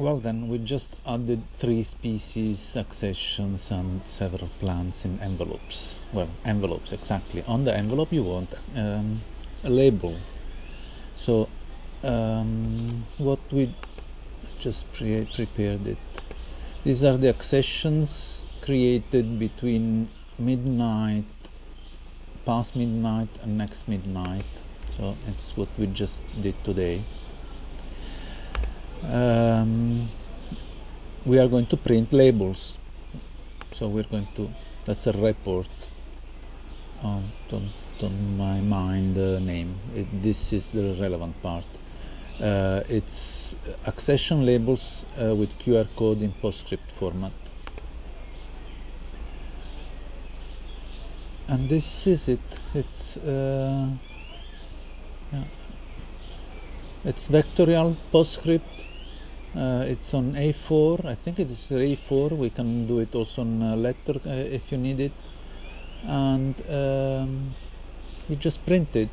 Well then, we just added three species, accessions and several plants in envelopes. Well, envelopes, exactly. On the envelope you want um, a label. So, um, what we just pre prepared it. These are the accessions created between midnight, past midnight and next midnight. So it's what we just did today um, we are going to print labels. So we're going to that's a report on, don't, don't my mind the uh, name. It, this is the relevant part. Uh, it's accession labels uh, with QR code in PostScript format. And this is it. It's uh, yeah. it's vectorial PostScript uh, it's on A4 I think it is A4 we can do it also on a letter uh, if you need it. And um, we just print it